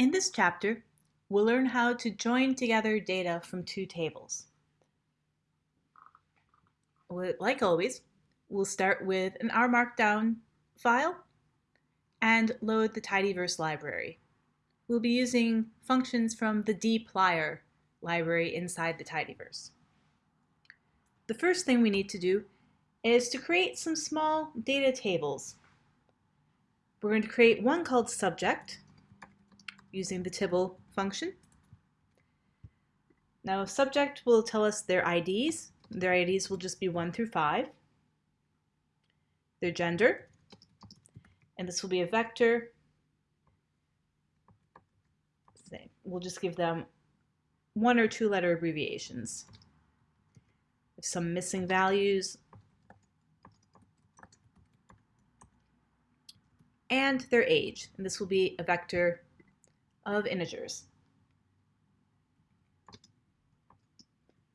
In this chapter, we'll learn how to join together data from two tables. Like always, we'll start with an R Markdown file and load the tidyverse library. We'll be using functions from the dplyr library inside the tidyverse. The first thing we need to do is to create some small data tables. We're going to create one called subject, using the tibble function. Now a subject will tell us their IDs. Their IDs will just be 1 through 5. Their gender, and this will be a vector. We'll just give them one or two letter abbreviations. Some missing values. And their age, and this will be a vector of integers.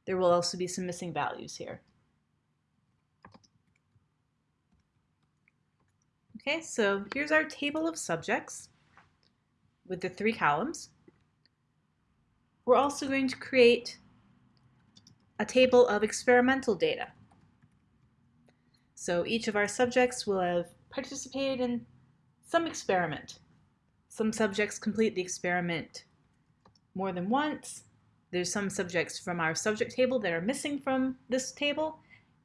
There will also be some missing values here. Okay, so here's our table of subjects with the three columns. We're also going to create a table of experimental data. So each of our subjects will have participated in some experiment. Some subjects complete the experiment more than once. There's some subjects from our subject table that are missing from this table,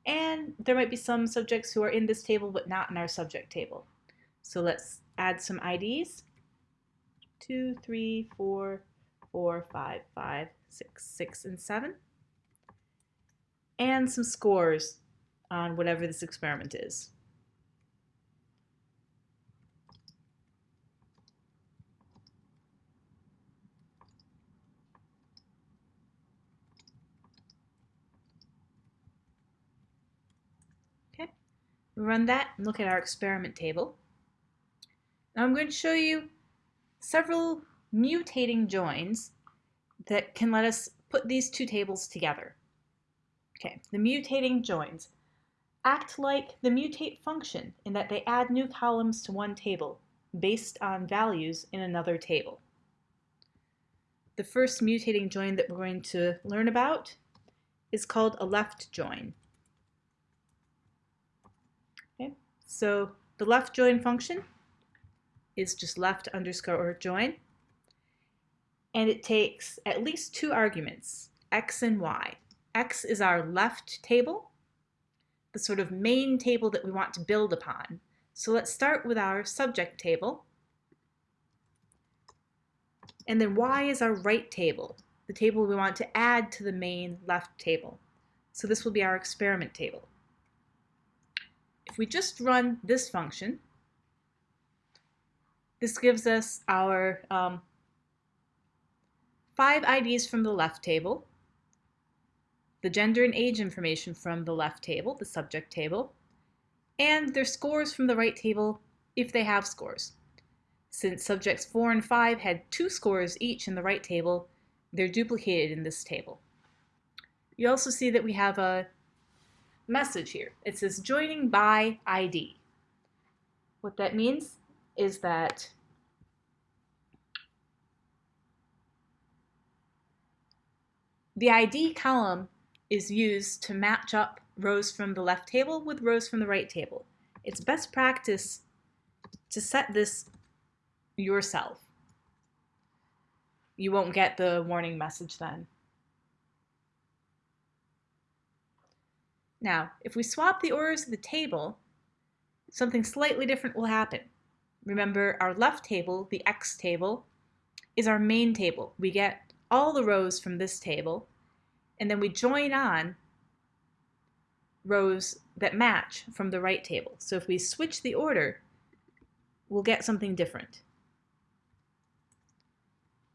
and there might be some subjects who are in this table but not in our subject table. So let's add some IDs. Two, three, four, four, five, five, six, six, and seven. And some scores on whatever this experiment is. Run that and look at our experiment table. Now I'm going to show you several mutating joins that can let us put these two tables together. Okay, the mutating joins act like the mutate function in that they add new columns to one table based on values in another table. The first mutating join that we're going to learn about is called a left join. So the left join function is just left underscore join. And it takes at least two arguments, x and y. x is our left table, the sort of main table that we want to build upon. So let's start with our subject table. And then y is our right table, the table we want to add to the main left table. So this will be our experiment table. If we just run this function, this gives us our um, five IDs from the left table, the gender and age information from the left table, the subject table, and their scores from the right table if they have scores. Since subjects 4 and 5 had two scores each in the right table, they're duplicated in this table. You also see that we have a message here. It says joining by ID. What that means is that the ID column is used to match up rows from the left table with rows from the right table. It's best practice to set this yourself. You won't get the warning message then. Now, if we swap the orders of the table, something slightly different will happen. Remember, our left table, the X table, is our main table. We get all the rows from this table, and then we join on rows that match from the right table. So if we switch the order, we'll get something different.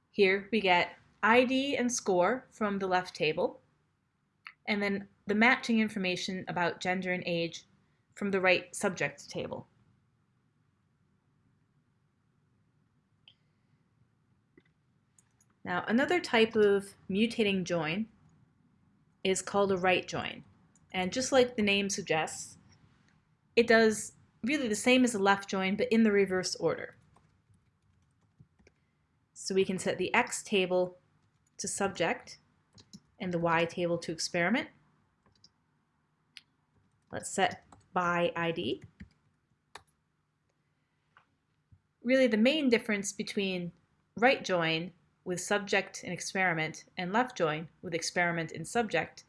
Here we get ID and score from the left table, and then the matching information about gender and age from the right subject table. Now, another type of mutating join is called a right join. And just like the name suggests, it does really the same as a left join, but in the reverse order. So we can set the X table to subject and the Y table to experiment. Let's set by ID. Really the main difference between right join with subject and experiment and left join with experiment and subject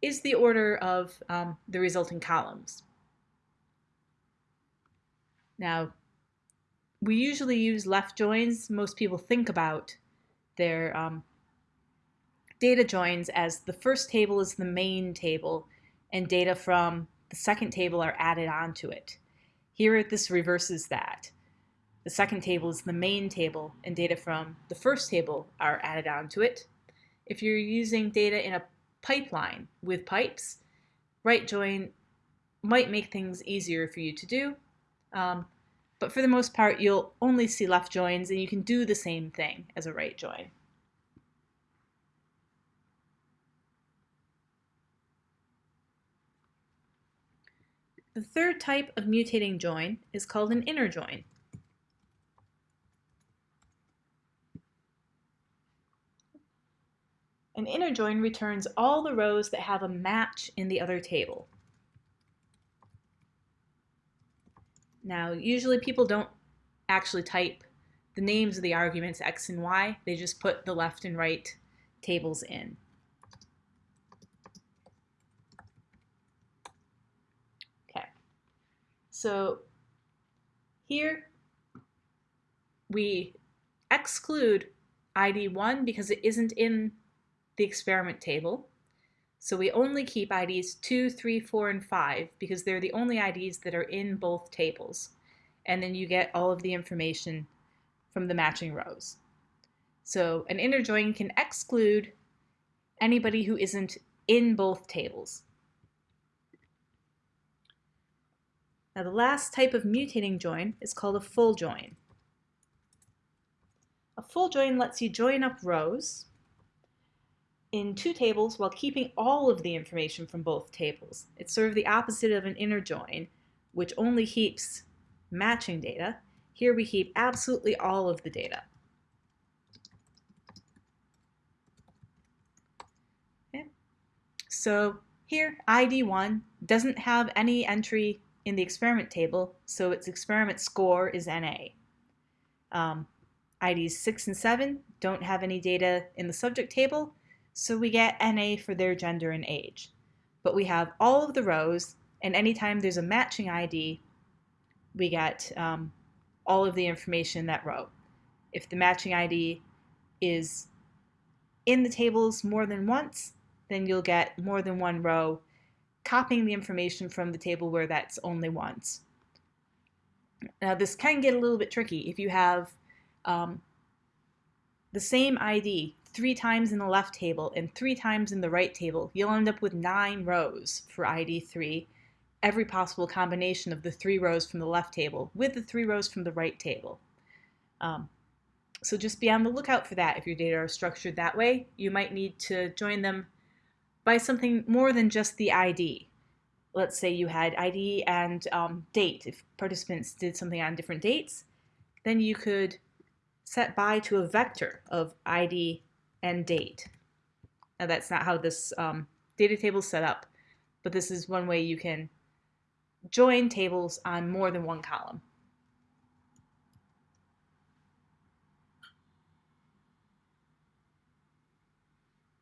is the order of um, the resulting columns. Now, we usually use left joins. Most people think about their um, data joins as the first table is the main table and data from the second table are added onto it. Here this reverses that. The second table is the main table and data from the first table are added onto it. If you're using data in a pipeline with pipes, right join might make things easier for you to do. Um, but for the most part, you'll only see left joins and you can do the same thing as a right join. The third type of mutating join is called an inner join. An inner join returns all the rows that have a match in the other table. Now, usually people don't actually type the names of the arguments x and y. They just put the left and right tables in. Okay, so here we exclude ID1 because it isn't in the experiment table. So we only keep IDs 2, 3, 4, and 5 because they're the only IDs that are in both tables. And then you get all of the information from the matching rows. So an inner join can exclude anybody who isn't in both tables. Now the last type of mutating join is called a full join. A full join lets you join up rows in two tables while keeping all of the information from both tables. It's sort of the opposite of an inner join, which only heaps matching data. Here we heap absolutely all of the data. Okay. So here, ID1 doesn't have any entry in the experiment table, so its experiment score is NA. Um, IDs 6 and 7 don't have any data in the subject table, so we get NA for their gender and age. But we have all of the rows, and anytime there's a matching ID, we get um, all of the information in that row. If the matching ID is in the tables more than once, then you'll get more than one row copying the information from the table where that's only once. Now this can get a little bit tricky if you have um, the same ID three times in the left table and three times in the right table, you'll end up with nine rows for ID3, every possible combination of the three rows from the left table with the three rows from the right table. Um, so just be on the lookout for that if your data are structured that way. You might need to join them by something more than just the ID. Let's say you had ID and um, date. If participants did something on different dates, then you could set by to a vector of ID and date. Now that's not how this um, data table is set up, but this is one way you can join tables on more than one column.